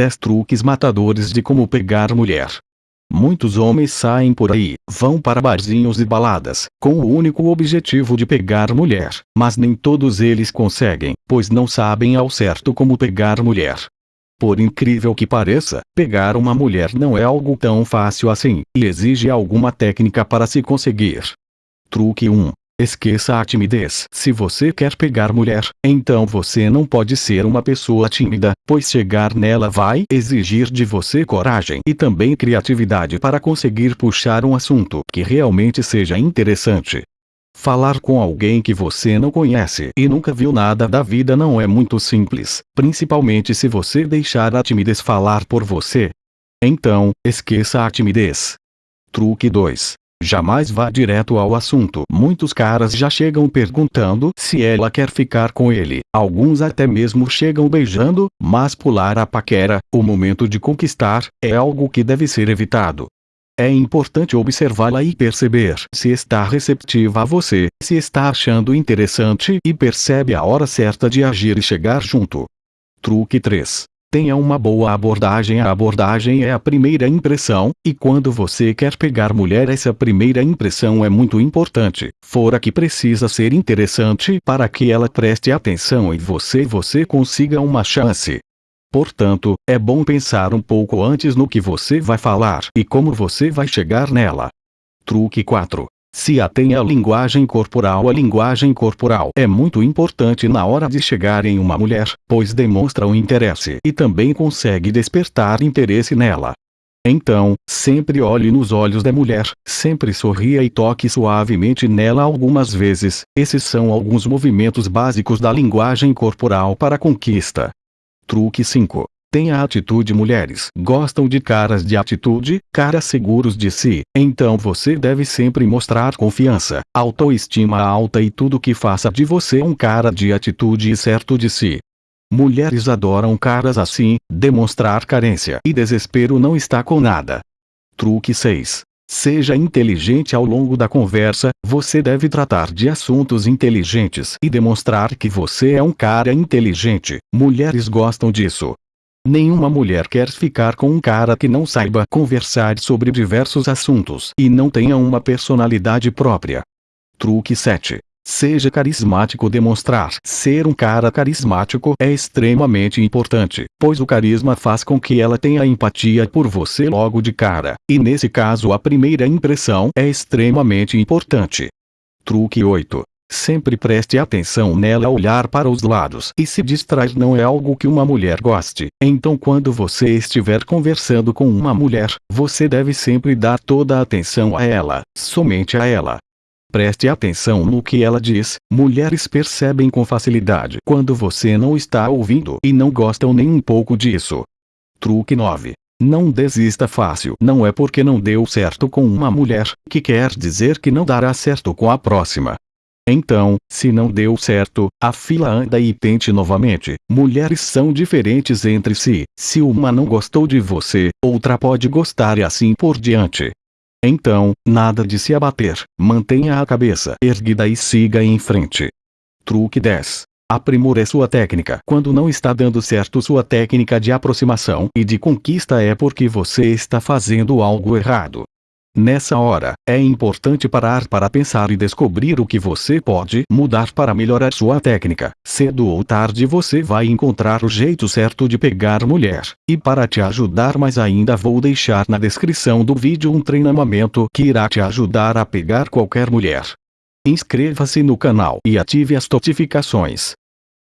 10 truques matadores de como pegar mulher. Muitos homens saem por aí, vão para barzinhos e baladas, com o único objetivo de pegar mulher, mas nem todos eles conseguem, pois não sabem ao certo como pegar mulher. Por incrível que pareça, pegar uma mulher não é algo tão fácil assim, e exige alguma técnica para se conseguir. Truque 1. Esqueça a timidez. Se você quer pegar mulher, então você não pode ser uma pessoa tímida, pois chegar nela vai exigir de você coragem e também criatividade para conseguir puxar um assunto que realmente seja interessante. Falar com alguém que você não conhece e nunca viu nada da vida não é muito simples, principalmente se você deixar a timidez falar por você. Então, esqueça a timidez. Truque 2. Jamais vá direto ao assunto. Muitos caras já chegam perguntando se ela quer ficar com ele. Alguns até mesmo chegam beijando, mas pular a paquera, o momento de conquistar, é algo que deve ser evitado. É importante observá-la e perceber se está receptiva a você, se está achando interessante e percebe a hora certa de agir e chegar junto. Truque 3. Tenha uma boa abordagem. A abordagem é a primeira impressão, e quando você quer pegar mulher, essa primeira impressão é muito importante. Fora que precisa ser interessante para que ela preste atenção em você e você consiga uma chance. Portanto, é bom pensar um pouco antes no que você vai falar e como você vai chegar nela. Truque 4. Se atém à linguagem corporal A linguagem corporal é muito importante na hora de chegar em uma mulher, pois demonstra o interesse e também consegue despertar interesse nela. Então, sempre olhe nos olhos da mulher, sempre sorria e toque suavemente nela algumas vezes. Esses são alguns movimentos básicos da linguagem corporal para conquista. Truque 5. Tenha atitude mulheres gostam de caras de atitude, caras seguros de si, então você deve sempre mostrar confiança, autoestima alta e tudo que faça de você um cara de atitude e certo de si. Mulheres adoram caras assim, demonstrar carência e desespero não está com nada. Truque 6. Seja inteligente ao longo da conversa, você deve tratar de assuntos inteligentes e demonstrar que você é um cara inteligente. Mulheres gostam disso. Nenhuma mulher quer ficar com um cara que não saiba conversar sobre diversos assuntos e não tenha uma personalidade própria. Truque 7. Seja carismático demonstrar ser um cara carismático é extremamente importante, pois o carisma faz com que ela tenha empatia por você logo de cara, e nesse caso a primeira impressão é extremamente importante. Truque 8. Sempre preste atenção nela olhar para os lados e se distrair não é algo que uma mulher goste. Então quando você estiver conversando com uma mulher, você deve sempre dar toda a atenção a ela, somente a ela. Preste atenção no que ela diz. Mulheres percebem com facilidade quando você não está ouvindo e não gostam nem um pouco disso. Truque 9. Não desista fácil. Não é porque não deu certo com uma mulher, que quer dizer que não dará certo com a próxima. Então, se não deu certo, a fila anda e tente novamente. Mulheres são diferentes entre si. Se uma não gostou de você, outra pode gostar e assim por diante. Então, nada de se abater, mantenha a cabeça erguida e siga em frente. Truque 10. Aprimore sua técnica. Quando não está dando certo sua técnica de aproximação e de conquista é porque você está fazendo algo errado. Nessa hora, é importante parar para pensar e descobrir o que você pode mudar para melhorar sua técnica. Cedo ou tarde você vai encontrar o jeito certo de pegar mulher. E para te ajudar mais ainda vou deixar na descrição do vídeo um treinamento que irá te ajudar a pegar qualquer mulher. Inscreva-se no canal e ative as notificações.